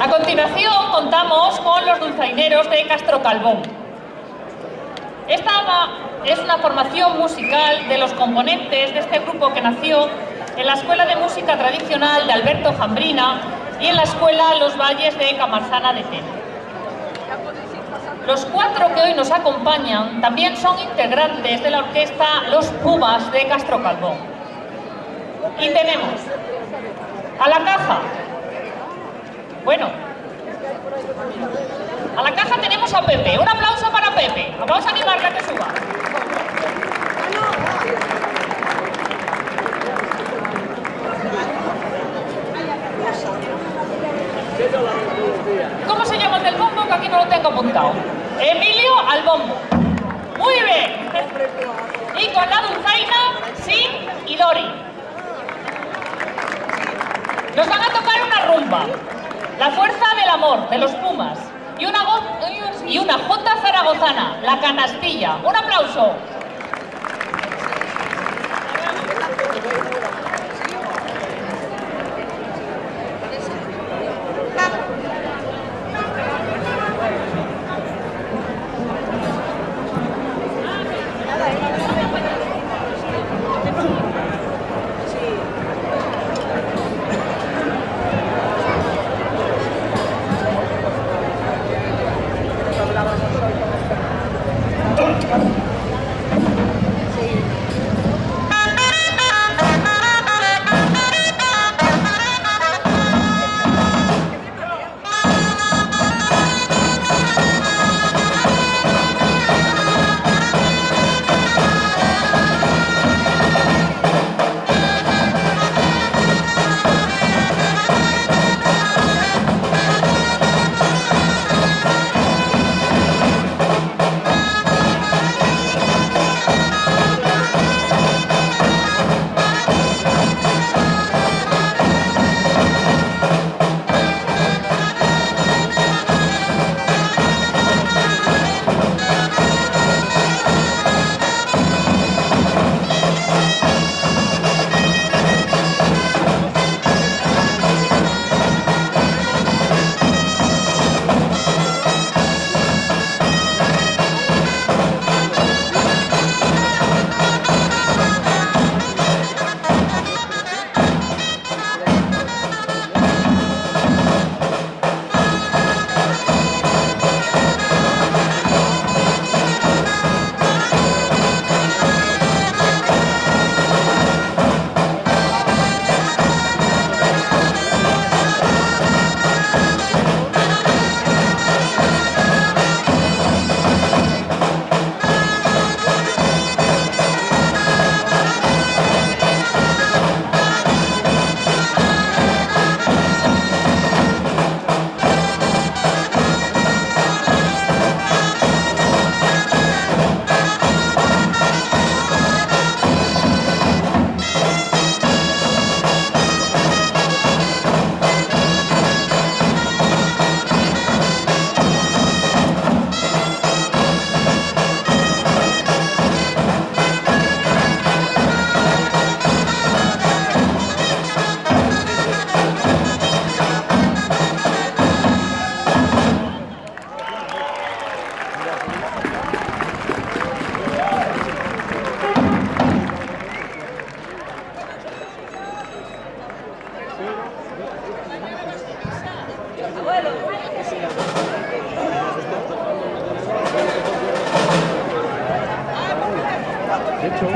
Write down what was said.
A continuación contamos con los dulzaineros de Castro Calvón. Esta es una formación musical de los componentes de este grupo que nació en la Escuela de Música Tradicional de Alberto Jambrina y en la Escuela Los Valles de Camarzana de Tena. Los cuatro que hoy nos acompañan también son integrantes de la orquesta Los Pumas de Castro Calvón. Y tenemos a la caja. Bueno, a la caja tenemos a Pepe. Un aplauso para Pepe. Vamos a animarle a que suba. ¿Cómo se llama el del bombo? Que aquí no lo tengo apuntado. Emilio al bombo. Muy bien. Y con la dulzaina, sí y Lori. Nos van a tocar una rumba. La fuerza del amor, de los Pumas. Y una, y una J zaragozana, la canastilla. Un aplauso. De hecho,